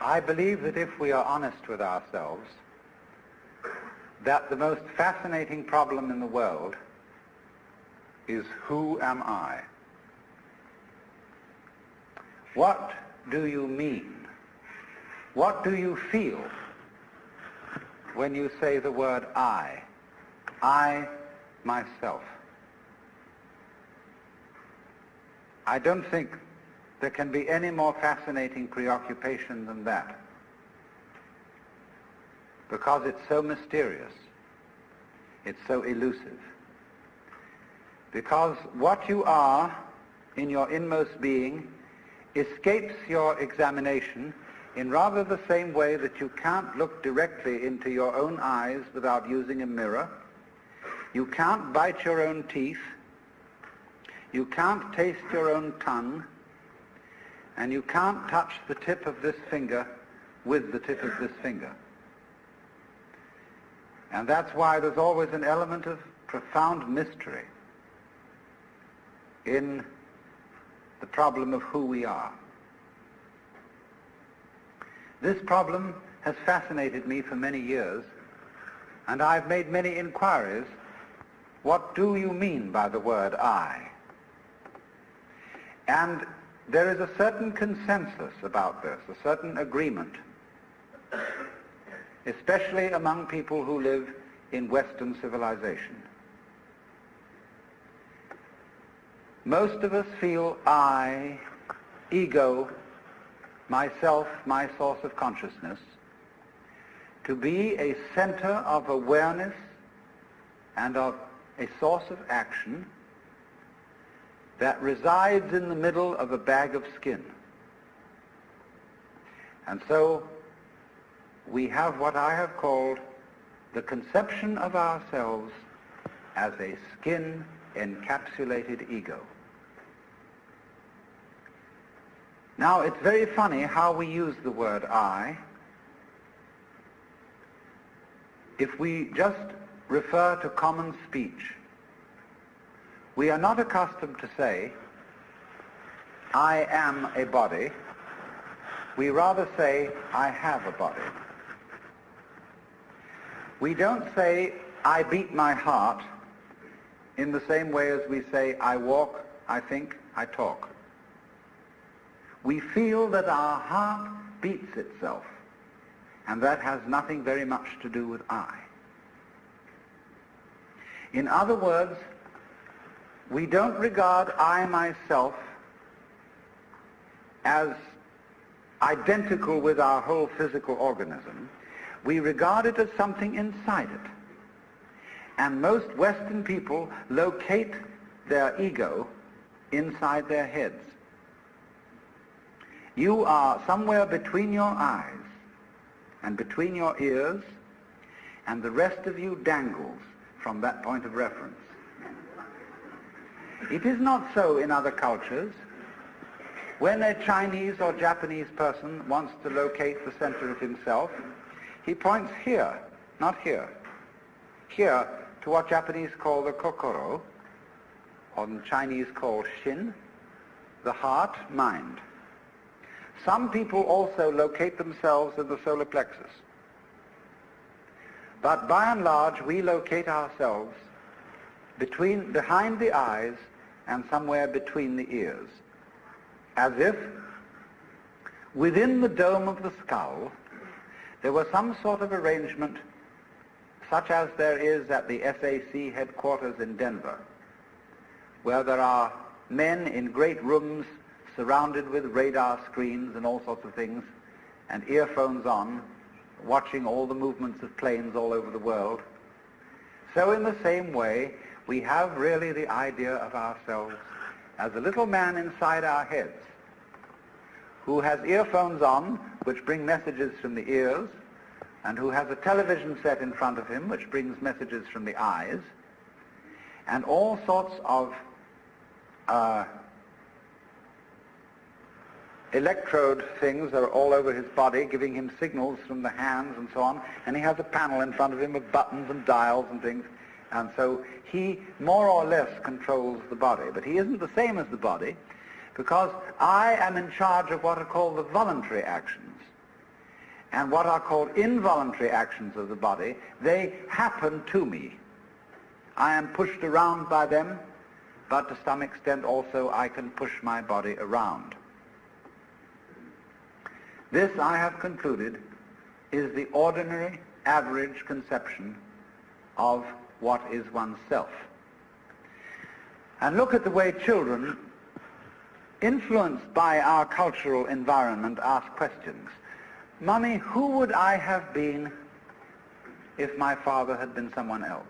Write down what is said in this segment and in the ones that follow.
I believe that if we are honest with ourselves, that the most fascinating problem in the world is who am I? What do you mean? What do you feel when you say the word I? I, myself. I don't think there can be any more fascinating preoccupation than that because it's so mysterious. It's so elusive. Because what you are in your inmost being escapes your examination in rather the same way that you can't look directly into your own eyes without using a mirror. You can't bite your own teeth. You can't taste your own tongue. And you can't touch the tip of this finger with the tip of this finger. And that's why there's always an element of profound mystery in the problem of who we are. This problem has fascinated me for many years, and I've made many inquiries. What do you mean by the word I? And there is a certain consensus about this, a certain agreement, especially among people who live in Western civilization. Most of us feel I, ego, myself, my source of consciousness, to be a center of awareness and of a source of action that resides in the middle of a bag of skin. And so we have what I have called the conception of ourselves as a skin encapsulated ego. Now, it's very funny how we use the word I. If we just refer to common speech, we are not accustomed to say, I am a body. We rather say, I have a body. We don't say, I beat my heart in the same way as we say, I walk, I think, I talk we feel that our heart beats itself, and that has nothing very much to do with I. In other words, we don't regard I myself as identical with our whole physical organism. We regard it as something inside it. And most Western people locate their ego inside their heads. You are somewhere between your eyes and between your ears, and the rest of you dangles from that point of reference. It is not so in other cultures. When a Chinese or Japanese person wants to locate the center of himself, he points here, not here. Here to what Japanese call the kokoro, or Chinese call shin, the heart, mind. Some people also locate themselves in the solar plexus. But by and large, we locate ourselves between, behind the eyes and somewhere between the ears, as if within the dome of the skull there was some sort of arrangement such as there is at the SAC headquarters in Denver, where there are men in great rooms surrounded with radar screens and all sorts of things, and earphones on, watching all the movements of planes all over the world. So in the same way, we have really the idea of ourselves as a little man inside our heads who has earphones on which bring messages from the ears and who has a television set in front of him which brings messages from the eyes and all sorts of uh, electrode things that are all over his body, giving him signals from the hands and so on, and he has a panel in front of him with buttons and dials and things, and so he more or less controls the body. But he isn't the same as the body, because I am in charge of what are called the voluntary actions. and what are called involuntary actions of the body, they happen to me. I am pushed around by them, but to some extent also I can push my body around. This, I have concluded, is the ordinary, average conception of what is oneself. And look at the way children, influenced by our cultural environment, ask questions. Mummy, who would I have been if my father had been someone else?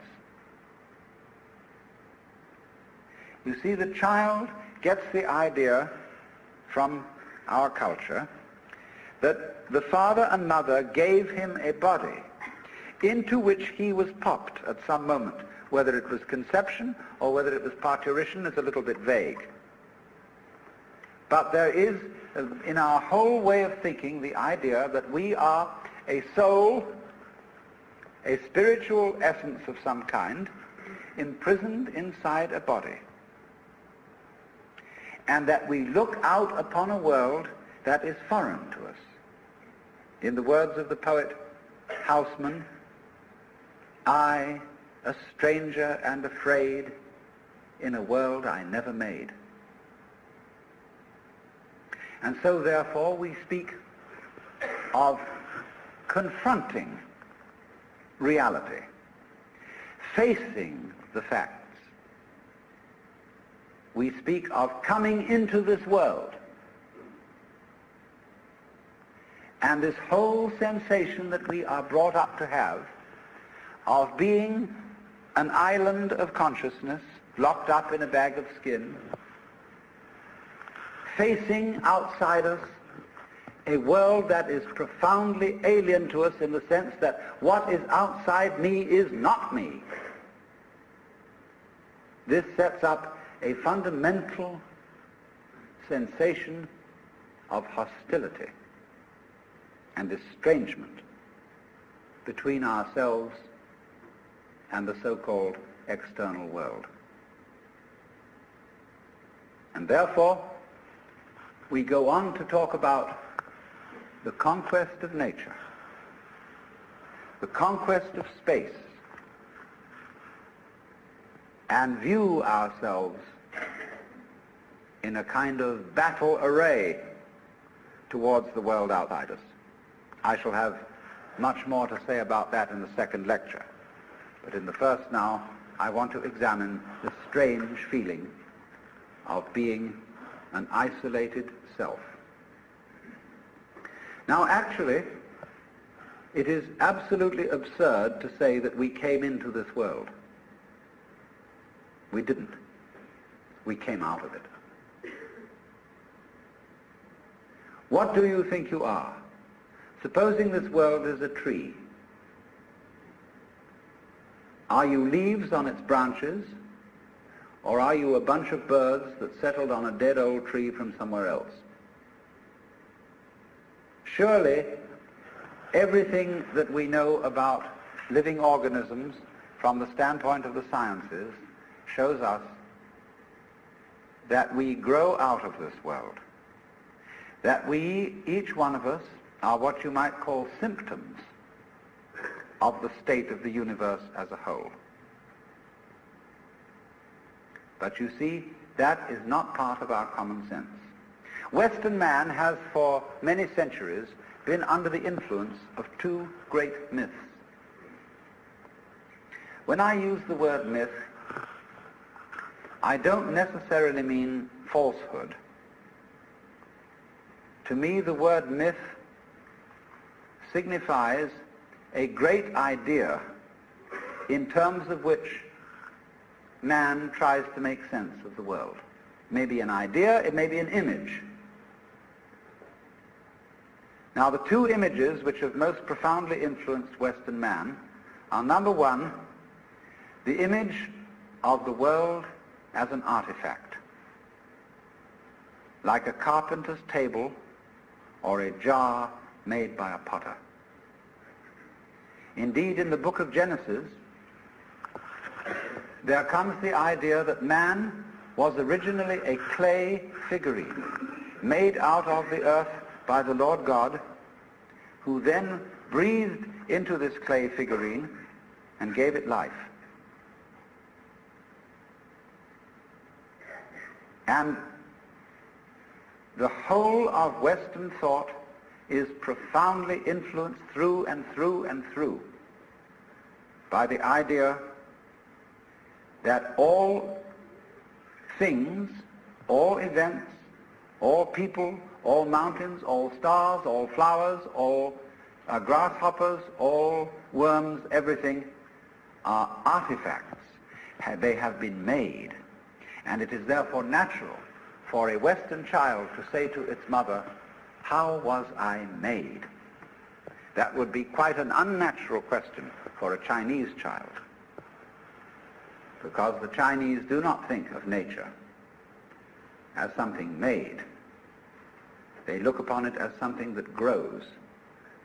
You see, the child gets the idea from our culture that the father and mother gave him a body into which he was popped at some moment. Whether it was conception or whether it was parturition is a little bit vague. But there is, uh, in our whole way of thinking, the idea that we are a soul, a spiritual essence of some kind, imprisoned inside a body. And that we look out upon a world that is foreign to us. In the words of the poet Housman, I, a stranger and afraid, in a world I never made. And so therefore we speak of confronting reality, facing the facts. We speak of coming into this world. And this whole sensation that we are brought up to have of being an island of consciousness locked up in a bag of skin facing outside us a world that is profoundly alien to us in the sense that what is outside me is not me. This sets up a fundamental sensation of hostility and estrangement between ourselves and the so-called external world. And therefore, we go on to talk about the conquest of nature, the conquest of space, and view ourselves in a kind of battle array towards the world outside us. I shall have much more to say about that in the second lecture. But in the first now, I want to examine the strange feeling of being an isolated self. Now actually, it is absolutely absurd to say that we came into this world. We didn't. We came out of it. What do you think you are? Supposing this world is a tree. Are you leaves on its branches or are you a bunch of birds that settled on a dead old tree from somewhere else? Surely, everything that we know about living organisms from the standpoint of the sciences shows us that we grow out of this world. That we, each one of us, are what you might call symptoms of the state of the universe as a whole. But you see, that is not part of our common sense. Western man has for many centuries been under the influence of two great myths. When I use the word myth, I don't necessarily mean falsehood. To me, the word myth signifies a great idea in terms of which man tries to make sense of the world. It may be an idea, it may be an image. Now the two images which have most profoundly influenced Western man are number one, the image of the world as an artifact, like a carpenter's table or a jar made by a potter. Indeed, in the book of Genesis, there comes the idea that man was originally a clay figurine made out of the earth by the Lord God, who then breathed into this clay figurine and gave it life. And the whole of Western thought is profoundly influenced through and through and through by the idea that all things, all events, all people, all mountains, all stars, all flowers, all uh, grasshoppers, all worms, everything are artifacts. They have been made. And it is therefore natural for a Western child to say to its mother, how was I made? That would be quite an unnatural question for a Chinese child because the Chinese do not think of nature as something made. They look upon it as something that grows,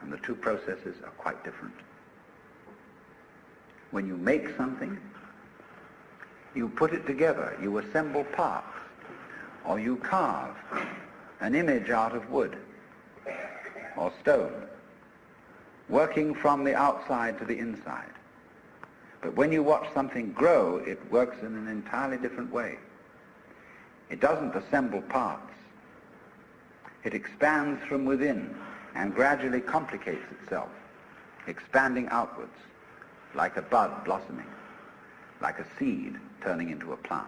and the two processes are quite different. When you make something, you put it together, you assemble parts, or you carve an image out of wood or stone, working from the outside to the inside. But when you watch something grow, it works in an entirely different way. It doesn't assemble parts. It expands from within and gradually complicates itself, expanding outwards like a bud blossoming, like a seed turning into a plant.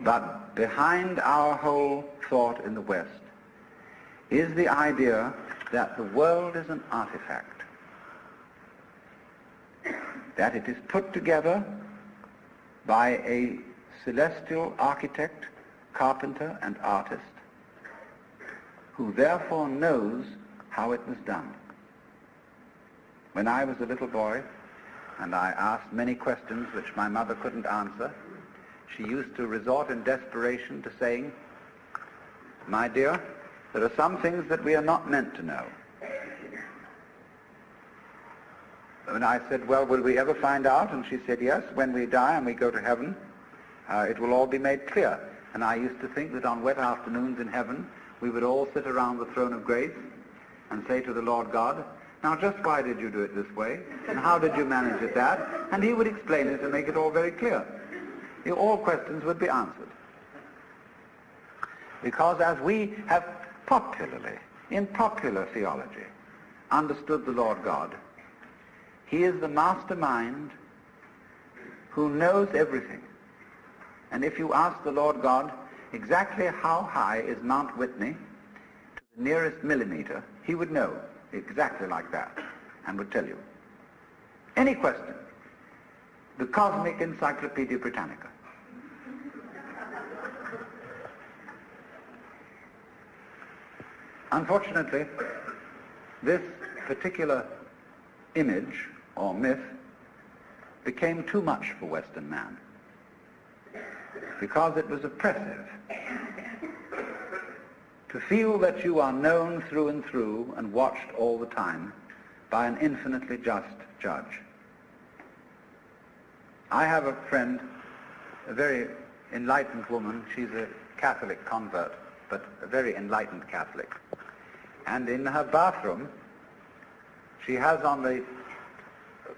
But behind our whole thought in the West is the idea that the world is an artifact, that it is put together by a celestial architect, carpenter, and artist, who therefore knows how it was done. When I was a little boy, and I asked many questions which my mother couldn't answer, she used to resort in desperation to saying, My dear, there are some things that we are not meant to know. And I said, well, will we ever find out? And she said, yes, when we die and we go to heaven, uh, it will all be made clear. And I used to think that on wet afternoons in heaven, we would all sit around the throne of grace and say to the Lord God, now just why did you do it this way? And how did you manage it that? And he would explain it and make it all very clear. All questions would be answered. Because as we have popularly, in popular theology, understood the Lord God. He is the mastermind who knows everything. And if you ask the Lord God exactly how high is Mount Whitney to the nearest millimeter, he would know exactly like that and would tell you. Any question. The Cosmic Encyclopedia Britannica. Unfortunately, this particular image or myth became too much for Western man because it was oppressive. To feel that you are known through and through and watched all the time by an infinitely just judge. I have a friend, a very enlightened woman. She's a Catholic convert, but a very enlightened Catholic. And in her bathroom, she has on the,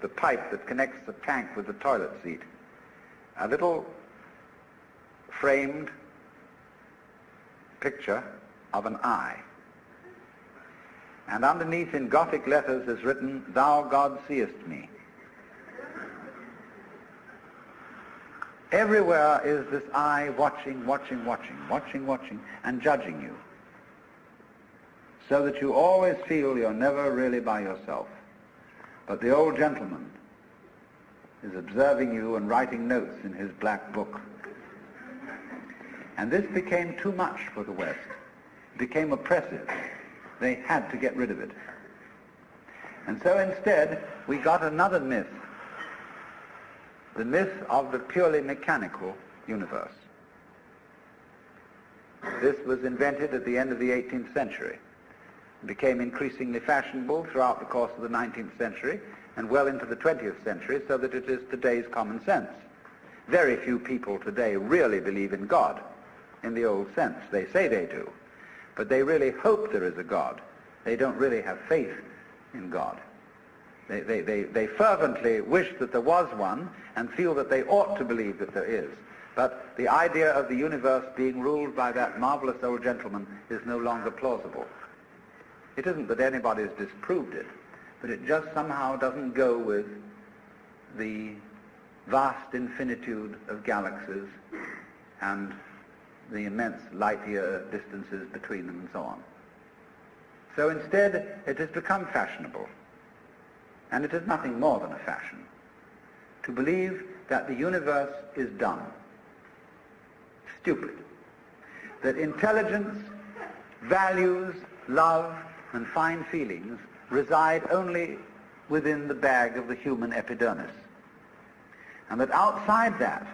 the pipe that connects the tank with the toilet seat a little framed picture of an eye. And underneath in Gothic letters is written, Thou God seest me. Everywhere is this eye watching, watching, watching, watching, watching, and judging you so that you always feel you're never really by yourself. But the old gentleman is observing you and writing notes in his black book. And this became too much for the West. It became oppressive. They had to get rid of it. And so instead, we got another myth. The myth of the purely mechanical universe. This was invented at the end of the 18th century became increasingly fashionable throughout the course of the 19th century and well into the 20th century so that it is today's common sense. Very few people today really believe in God in the old sense. They say they do. but they really hope there is a God. They don't really have faith in God. They, they, they, they fervently wish that there was one and feel that they ought to believe that there is. But the idea of the universe being ruled by that marvelous old gentleman is no longer plausible. It isn't that anybody's disproved it, but it just somehow doesn't go with the vast infinitude of galaxies and the immense light-year distances between them and so on. So instead, it has become fashionable, and it is nothing more than a fashion, to believe that the universe is dumb, stupid, that intelligence, values, love, and fine feelings reside only within the bag of the human epidermis. And that outside that,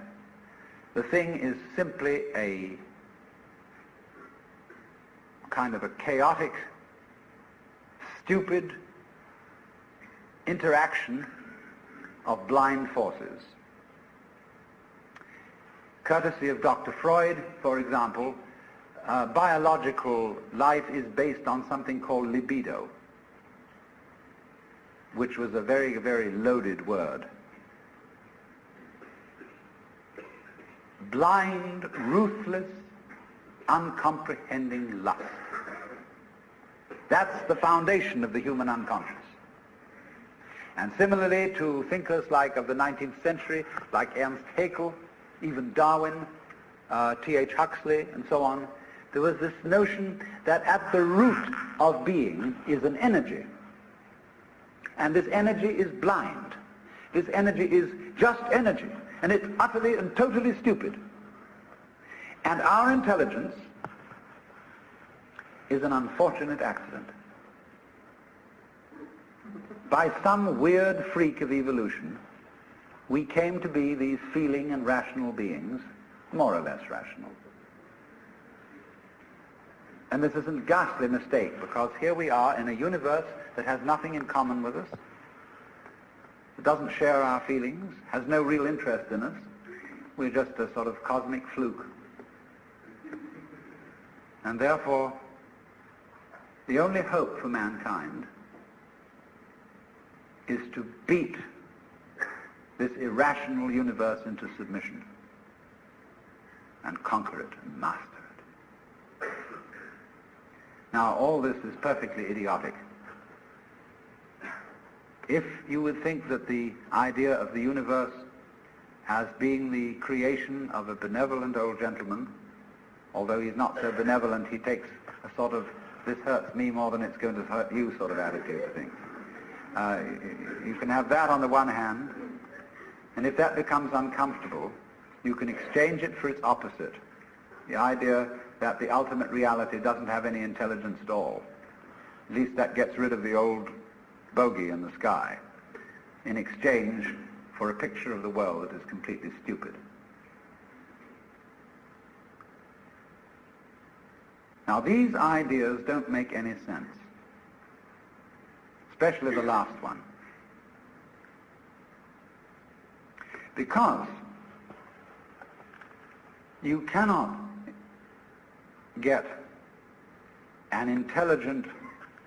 the thing is simply a kind of a chaotic, stupid interaction of blind forces. Courtesy of Dr. Freud, for example, biological life is based on something called libido, which was a very, very loaded word. Blind, ruthless, uncomprehending lust. That's the foundation of the human unconscious. And similarly to thinkers like of the 19th century, like Ernst Haeckel, even Darwin, uh, T.H. Huxley, and so on, there was this notion that at the root of being is an energy. And this energy is blind. This energy is just energy. And it's utterly and totally stupid. And our intelligence is an unfortunate accident. By some weird freak of evolution, we came to be these feeling and rational beings, more or less rational. And this is a ghastly mistake because here we are in a universe that has nothing in common with us, that doesn't share our feelings, has no real interest in us. We're just a sort of cosmic fluke. And therefore, the only hope for mankind is to beat this irrational universe into submission and conquer it and master. Now, all this is perfectly idiotic. If you would think that the idea of the universe as being the creation of a benevolent old gentleman, although he's not so benevolent, he takes a sort of this hurts me more than it's going to hurt you sort of attitude to things. Uh, you can have that on the one hand, and if that becomes uncomfortable, you can exchange it for its opposite, the idea that the ultimate reality doesn't have any intelligence at all. At least that gets rid of the old bogey in the sky in exchange for a picture of the world that is completely stupid. Now these ideas don't make any sense, especially the last one. Because you cannot get an intelligent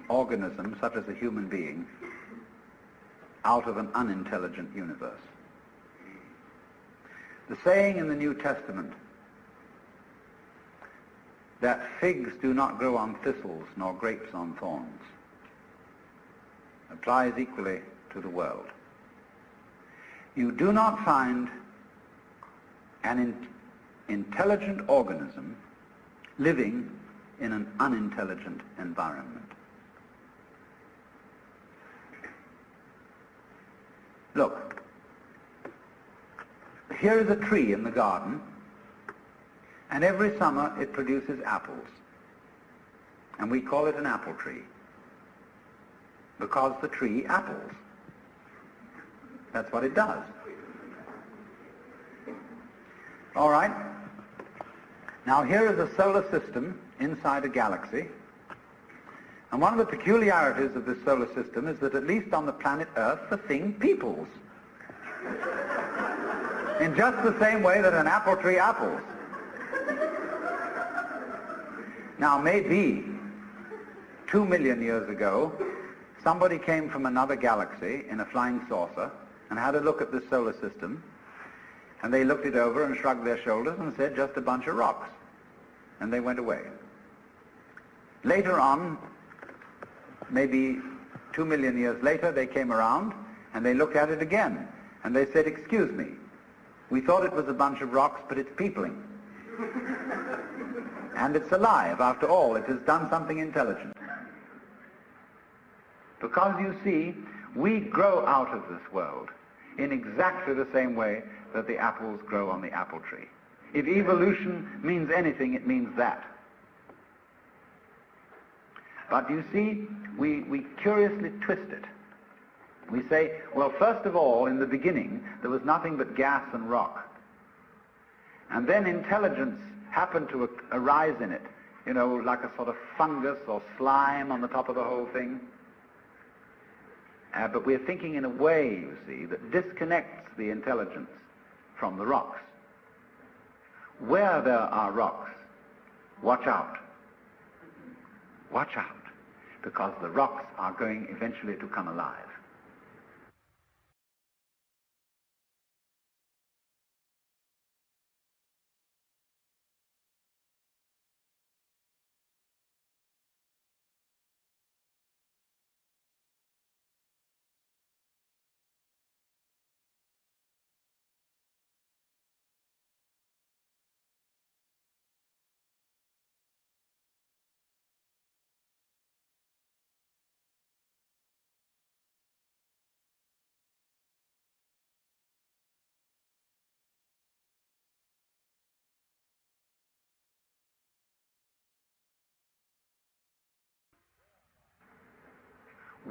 organism, such as a human being, out of an unintelligent universe. The saying in the New Testament that figs do not grow on thistles nor grapes on thorns applies equally to the world. You do not find an in intelligent organism living in an unintelligent environment. Look, here is a tree in the garden, and every summer it produces apples. And we call it an apple tree because the tree apples. That's what it does. All right. Now here is a solar system inside a galaxy. And one of the peculiarities of this solar system is that at least on the planet Earth, the thing peoples. In just the same way that an apple tree apples. Now maybe two million years ago, somebody came from another galaxy in a flying saucer and had a look at this solar system, and they looked it over and shrugged their shoulders and said, just a bunch of rocks. And they went away. Later on, maybe two million years later, they came around and they looked at it again. And they said, excuse me, we thought it was a bunch of rocks, but it's peopling. and it's alive. After all, it has done something intelligent. Because you see, we grow out of this world in exactly the same way that the apples grow on the apple tree. If evolution means anything, it means that. But you see, we, we curiously twist it. We say, well, first of all, in the beginning, there was nothing but gas and rock. And then intelligence happened to arise in it, you know, like a sort of fungus or slime on the top of the whole thing. Uh, but we're thinking in a way, you see, that disconnects the intelligence from the rocks. Where there are rocks, watch out. Watch out, because the rocks are going eventually to come alive.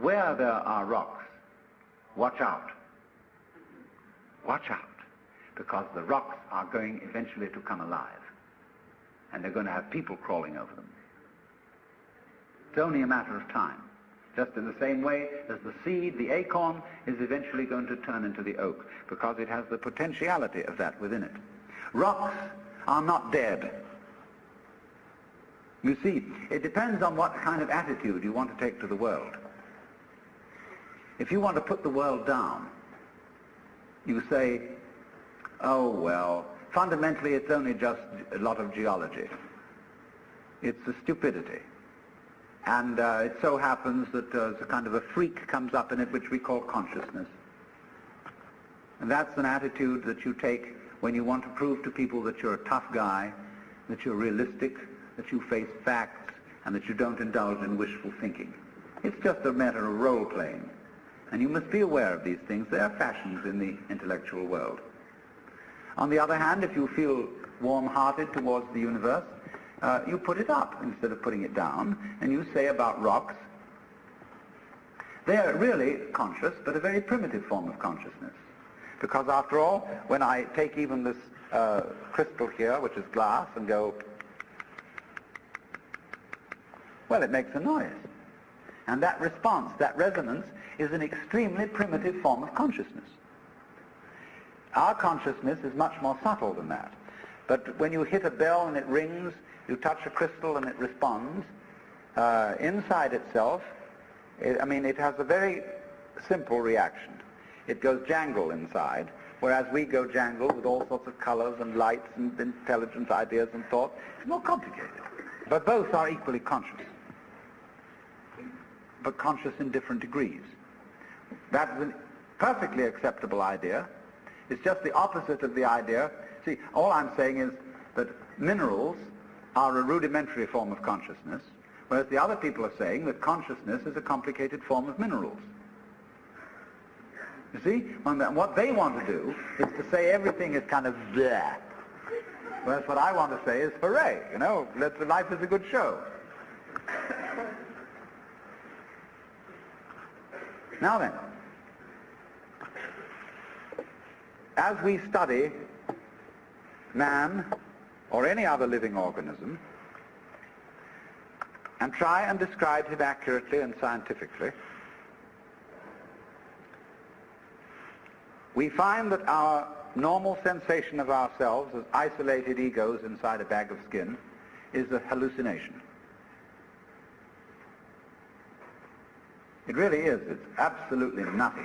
Where there are rocks, watch out. Watch out, because the rocks are going eventually to come alive, and they're going to have people crawling over them. It's only a matter of time. Just in the same way as the seed, the acorn, is eventually going to turn into the oak, because it has the potentiality of that within it. Rocks are not dead. You see, it depends on what kind of attitude you want to take to the world. If you want to put the world down, you say, oh, well, fundamentally it's only just a lot of geology. It's a stupidity. And uh, it so happens that uh, a kind of a freak comes up in it which we call consciousness. And that's an attitude that you take when you want to prove to people that you're a tough guy, that you're realistic, that you face facts, and that you don't indulge in wishful thinking. It's just a matter of role-playing. And you must be aware of these things. They are fashions in the intellectual world. On the other hand, if you feel warm-hearted towards the universe, uh, you put it up instead of putting it down, and you say about rocks, they are really conscious, but a very primitive form of consciousness. Because after all, when I take even this uh, crystal here, which is glass, and go, well, it makes a noise. And that response, that resonance, is an extremely primitive form of consciousness. Our consciousness is much more subtle than that. But when you hit a bell and it rings, you touch a crystal and it responds, uh, inside itself, it, I mean, it has a very simple reaction. It goes jangle inside, whereas we go jangle with all sorts of colors and lights and intelligent ideas and thoughts. It's more complicated. But both are equally conscious, but conscious in different degrees. That's a perfectly acceptable idea. It's just the opposite of the idea. See, all I'm saying is that minerals are a rudimentary form of consciousness, whereas the other people are saying that consciousness is a complicated form of minerals. You see? What they want to do is to say everything is kind of there. Whereas what I want to say is hooray, you know, life is a good show. Now then, as we study man or any other living organism and try and describe him accurately and scientifically, we find that our normal sensation of ourselves as isolated egos inside a bag of skin is a hallucination. It really is. It's absolutely nutty.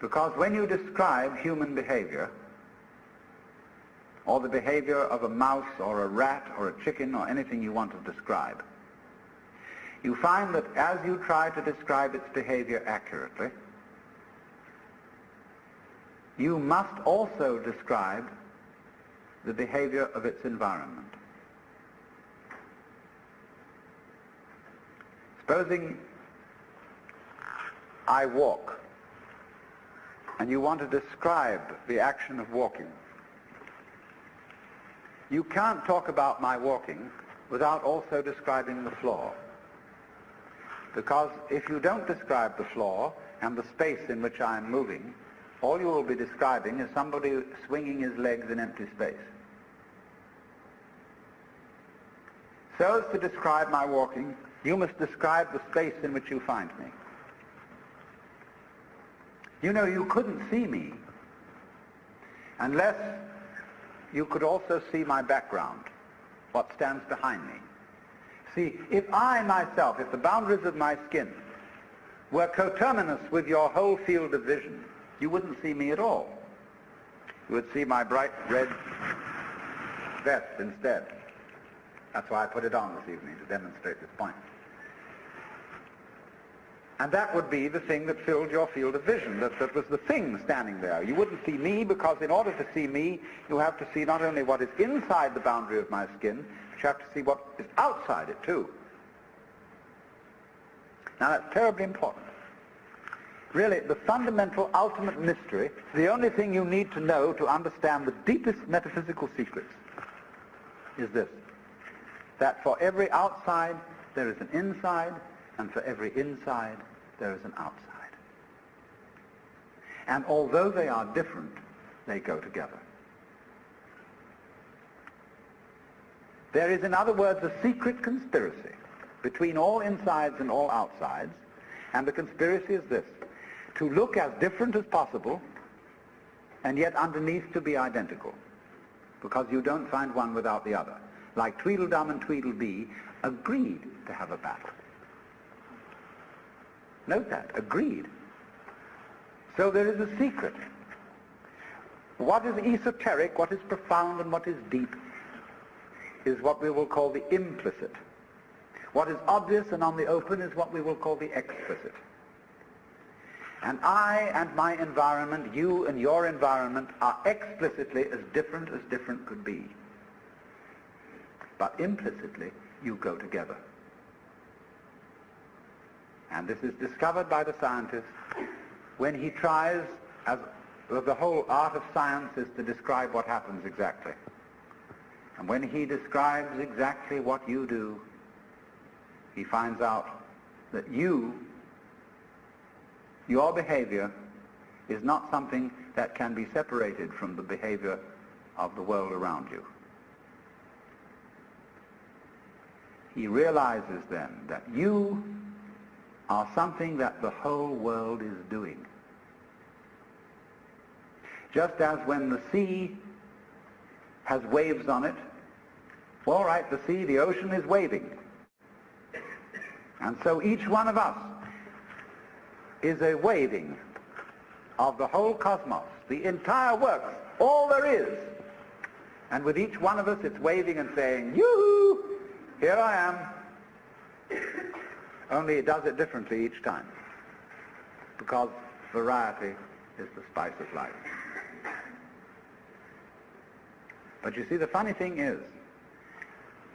Because when you describe human behavior, or the behavior of a mouse or a rat or a chicken or anything you want to describe, you find that as you try to describe its behavior accurately, you must also describe the behavior of its environment. Supposing I walk and you want to describe the action of walking. You can't talk about my walking without also describing the floor. Because if you don't describe the floor and the space in which I am moving, all you will be describing is somebody swinging his legs in empty space. So as to describe my walking, you must describe the space in which you find me. You know, you couldn't see me unless you could also see my background, what stands behind me. See, if I myself, if the boundaries of my skin were coterminous with your whole field of vision, you wouldn't see me at all. You would see my bright red vest instead. That's why I put it on this evening, to demonstrate this point. And that would be the thing that filled your field of vision, that, that was the thing standing there. You wouldn't see me because in order to see me, you have to see not only what is inside the boundary of my skin, but you have to see what is outside it too. Now that's terribly important. Really, the fundamental ultimate mystery, the only thing you need to know to understand the deepest metaphysical secrets is this, that for every outside there is an inside, and for every inside there is an outside. And although they are different, they go together. There is, in other words, a secret conspiracy between all insides and all outsides, and the conspiracy is this, to look as different as possible, and yet underneath to be identical, because you don't find one without the other. Like Tweedledum and Tweedledee agreed to have a battle. Note that, agreed. So there is a secret. What is esoteric, what is profound, and what is deep is what we will call the implicit. What is obvious and on the open is what we will call the explicit. And I and my environment, you and your environment, are explicitly as different as different could be. But implicitly, you go together. And this is discovered by the scientist when he tries, as the whole art of science is to describe what happens exactly. And when he describes exactly what you do, he finds out that you, your behavior, is not something that can be separated from the behavior of the world around you. He realizes then that you are something that the whole world is doing. Just as when the sea has waves on it, all right, the sea, the ocean is waving. And so each one of us is a waving of the whole cosmos, the entire works, all there is. And with each one of us, it's waving and saying, yoo-hoo, here I am, only it does it differently each time. Because variety is the spice of life. But you see, the funny thing is,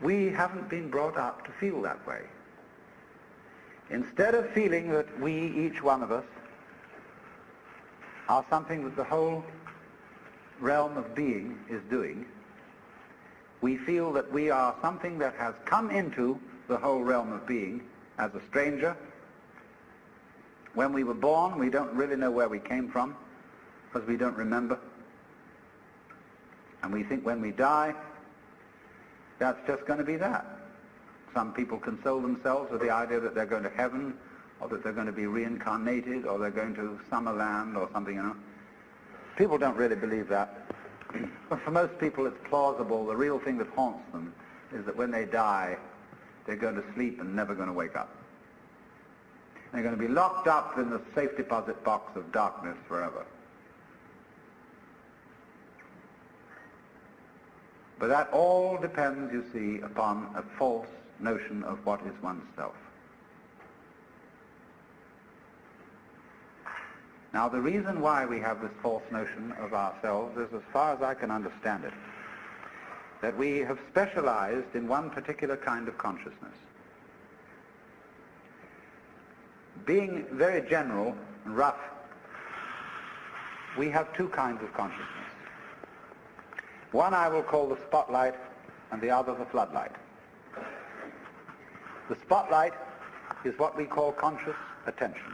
we haven't been brought up to feel that way. Instead of feeling that we, each one of us, are something that the whole realm of being is doing, we feel that we are something that has come into the whole realm of being as a stranger. When we were born, we don't really know where we came from because we don't remember. And we think when we die, that's just going to be that. Some people console themselves with the idea that they're going to heaven or that they're going to be reincarnated or they're going to Summerland or something, you know. People don't really believe that. but for most people it's plausible. The real thing that haunts them is that when they die, they're going to sleep and never going to wake up. They're going to be locked up in the safe deposit box of darkness forever. But that all depends, you see, upon a false notion of what is oneself. Now the reason why we have this false notion of ourselves is, as far as I can understand it, that we have specialized in one particular kind of consciousness. Being very general and rough, we have two kinds of consciousness. One I will call the spotlight and the other the floodlight. The spotlight is what we call conscious attention.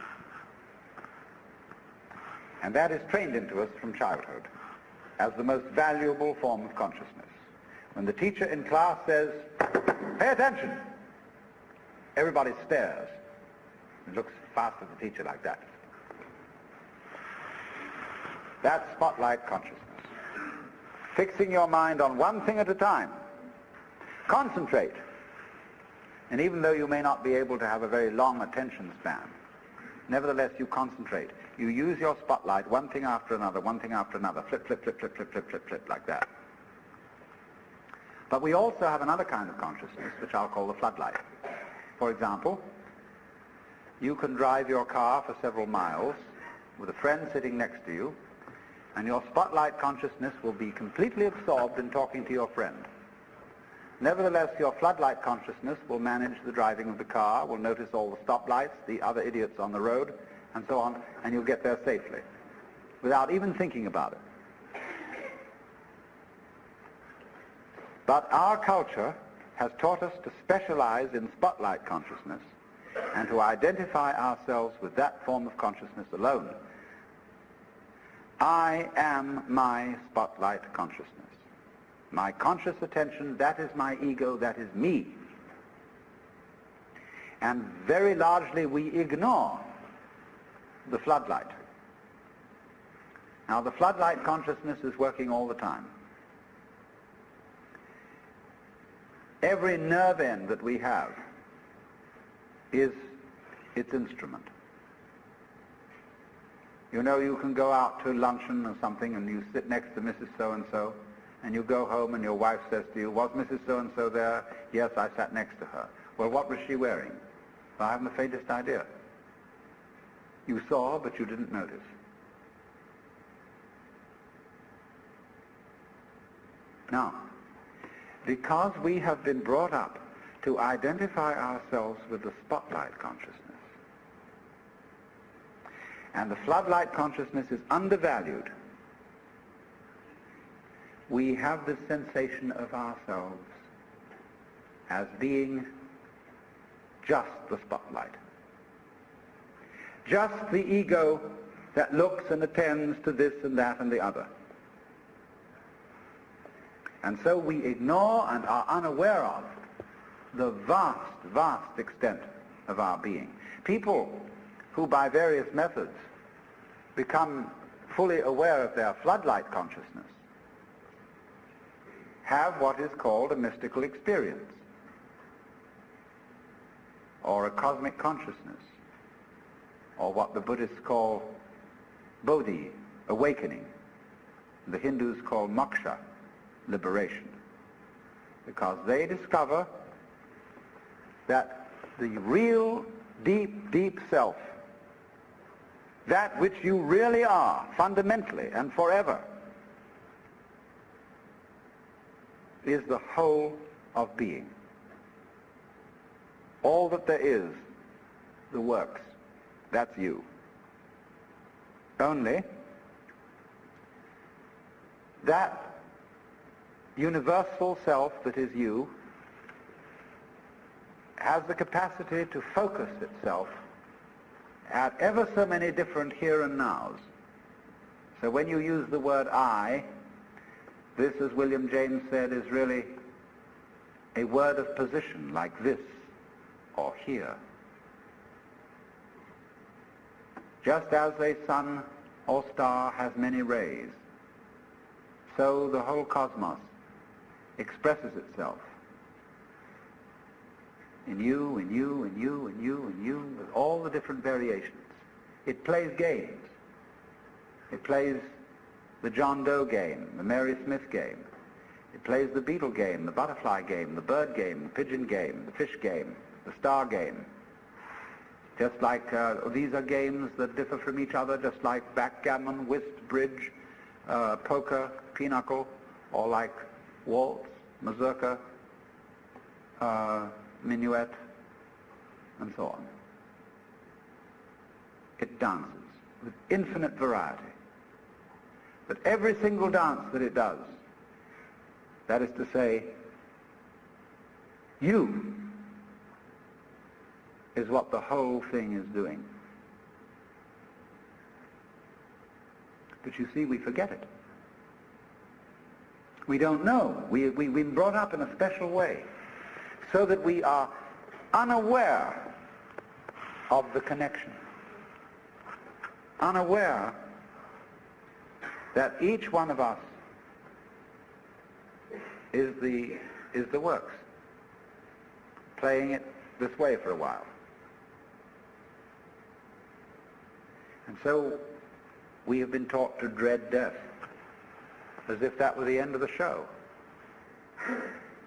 And that is trained into us from childhood as the most valuable form of consciousness. When the teacher in class says, pay attention, everybody stares and looks fast at the teacher like that. That's spotlight consciousness. Fixing your mind on one thing at a time. Concentrate. And even though you may not be able to have a very long attention span, nevertheless you concentrate. You use your spotlight one thing after another, one thing after another, flip, flip, flip, flip, flip, flip, flip, flip, like that. But we also have another kind of consciousness, which I'll call the floodlight. For example, you can drive your car for several miles with a friend sitting next to you, and your spotlight consciousness will be completely absorbed in talking to your friend. Nevertheless, your floodlight consciousness will manage the driving of the car, will notice all the stoplights, the other idiots on the road, and so on, and you'll get there safely without even thinking about it. But our culture has taught us to specialize in spotlight consciousness and to identify ourselves with that form of consciousness alone. I am my spotlight consciousness. My conscious attention, that is my ego, that is me. And very largely we ignore the floodlight. Now the floodlight consciousness is working all the time. Every nerve end that we have is its instrument. You know, you can go out to luncheon or something and you sit next to Mrs. So-and-so and you go home and your wife says to you, was Mrs. So-and-so there? Yes, I sat next to her. Well, what was she wearing? Well, I haven't the faintest idea. You saw, but you didn't notice. Now, because we have been brought up to identify ourselves with the spotlight consciousness. And the floodlight consciousness is undervalued. We have the sensation of ourselves as being just the spotlight. Just the ego that looks and attends to this and that and the other. And so we ignore and are unaware of the vast, vast extent of our being. People who by various methods become fully aware of their floodlight consciousness have what is called a mystical experience or a cosmic consciousness or what the Buddhists call bodhi, awakening. The Hindus call moksha, liberation. Because they discover that the real deep, deep self, that which you really are, fundamentally and forever, is the whole of being. All that there is, the works, that's you. Only that universal self that is you has the capacity to focus itself at ever so many different here and nows. So when you use the word I, this, as William James said, is really a word of position, like this or here. Just as a sun or star has many rays, so the whole cosmos expresses itself in you, in you, in you, in you, in you, with all the different variations. It plays games. It plays the John Doe game, the Mary Smith game. It plays the beetle game, the butterfly game, the bird game, the pigeon game, the fish game, the star game. Just like uh, these are games that differ from each other, just like backgammon, whist, bridge, uh, poker, pinochle, or like waltz, mazurka, uh, minuet, and so on. It dances with infinite variety. But every single dance that it does, that is to say, you is what the whole thing is doing. But you see, we forget it. We don't know. We, we, we've been brought up in a special way so that we are unaware of the connection. Unaware that each one of us is the, is the works, playing it this way for a while. And so we have been taught to dread death as if that were the end of the show.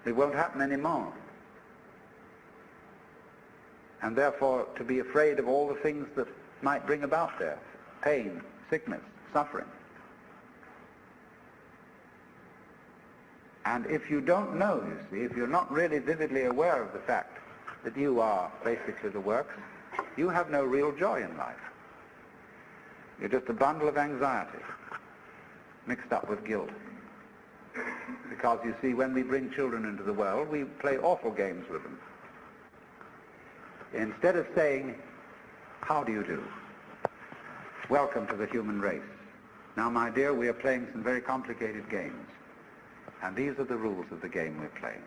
It won't happen anymore. And therefore to be afraid of all the things that might bring about death, pain, sickness, suffering. And if you don't know, you see, if you're not really vividly aware of the fact that you are basically the works, you have no real joy in life. You're just a bundle of anxiety mixed up with guilt. Because you see, when we bring children into the world, we play awful games with them. Instead of saying, how do you do? Welcome to the human race. Now, my dear, we are playing some very complicated games. And these are the rules of the game we're playing.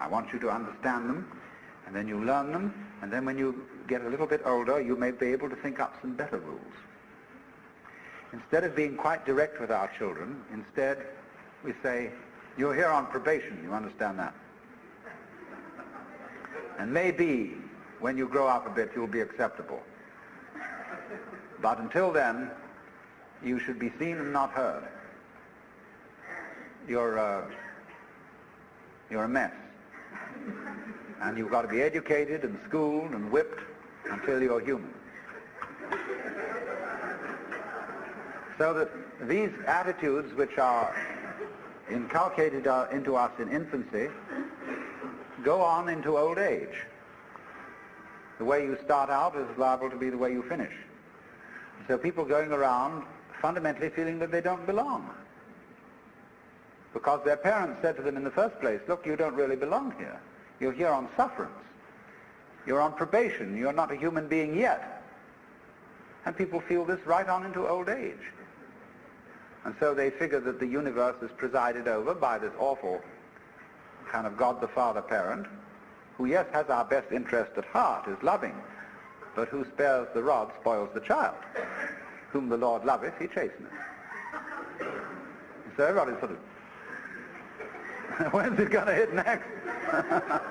I want you to understand them, and then you learn them, and then when you get a little bit older, you may be able to think up some better rules. Instead of being quite direct with our children, instead we say, you're here on probation, you understand that? And maybe when you grow up a bit you'll be acceptable. But until then, you should be seen and not heard. You're, uh, you're a mess. And you've got to be educated and schooled and whipped until you're human. So that these attitudes which are inculcated uh, into us in infancy go on into old age. The way you start out is liable to be the way you finish. So people going around fundamentally feeling that they don't belong. Because their parents said to them in the first place, look, you don't really belong here. You're here on sufferance. You're on probation. You're not a human being yet. And people feel this right on into old age. And so they figure that the universe is presided over by this awful kind of God the Father parent, who yes has our best interest at heart, is loving, but who spares the rod spoils the child. Whom the Lord loveth, he chasteneth. So everybody's sort of, when's it going to hit next?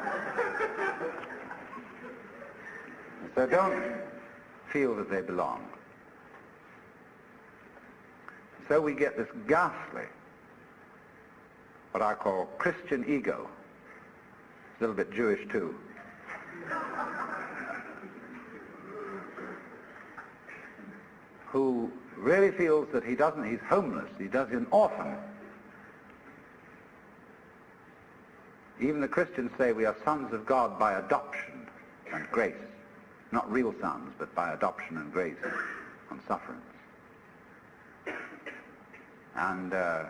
so don't feel that they belong. So we get this ghastly, what I call Christian ego. A little bit Jewish too. who really feels that he doesn't, he's homeless, he does, an orphan. Even the Christians say we are sons of God by adoption and grace. Not real sons, but by adoption and grace and sufferance. And uh,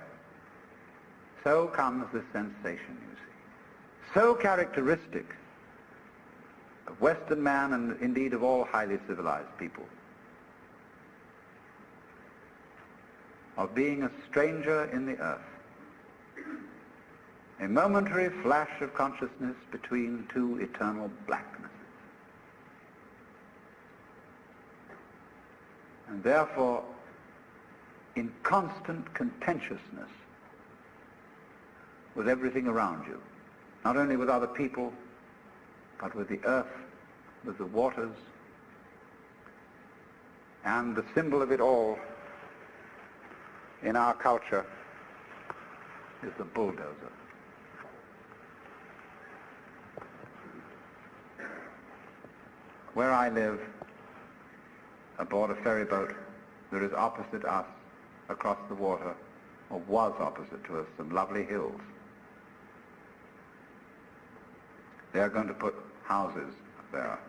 so comes this sensation, you see. So characteristic of Western man and indeed of all highly civilized people. Of being a stranger in the earth. A momentary flash of consciousness between two eternal blacknesses. And therefore in constant contentiousness with everything around you. Not only with other people, but with the earth, with the waters, and the symbol of it all in our culture is the bulldozer. Where I live, aboard a ferry boat, there is opposite us, across the water, or was opposite to us, some lovely hills. They are going to put houses there.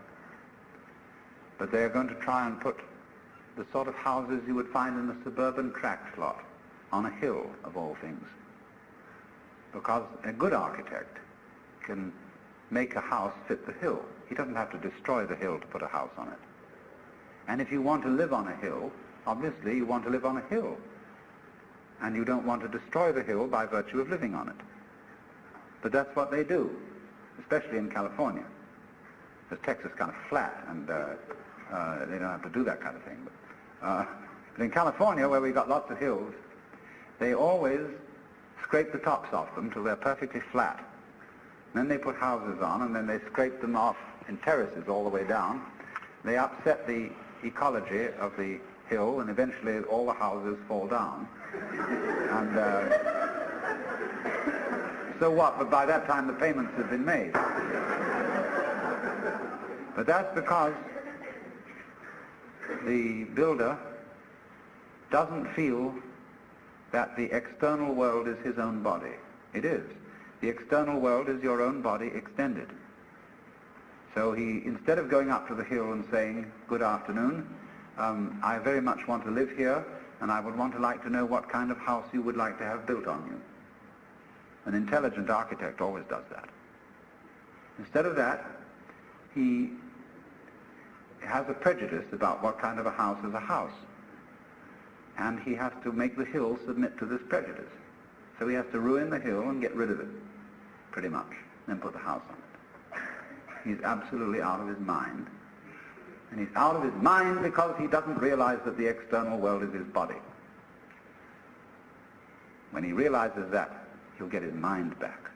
But they are going to try and put the sort of houses you would find in a suburban tract lot on a hill, of all things. Because a good architect can make a house fit the hill. He doesn't have to destroy the hill to put a house on it. And if you want to live on a hill, obviously you want to live on a hill. And you don't want to destroy the hill by virtue of living on it. But that's what they do, especially in California. Because Texas is kind of flat, and uh, uh, they don't have to do that kind of thing. But, uh, but in California, where we've got lots of hills, they always scrape the tops off them till they're perfectly flat. Then they put houses on, and then they scrape them off in terraces all the way down. They upset the ecology of the hill, and eventually all the houses fall down. and uh, so what? But by that time the payments have been made. but that's because the builder doesn't feel that the external world is his own body. It is. The external world is your own body extended. So he, instead of going up to the hill and saying, good afternoon, um, I very much want to live here, and I would want to like to know what kind of house you would like to have built on you. An intelligent architect always does that. Instead of that, he has a prejudice about what kind of a house is a house. And he has to make the hill submit to this prejudice. So he has to ruin the hill and get rid of it pretty much, and put the house on it. He's absolutely out of his mind. And he's out of his mind because he doesn't realize that the external world is his body. When he realizes that, he'll get his mind back.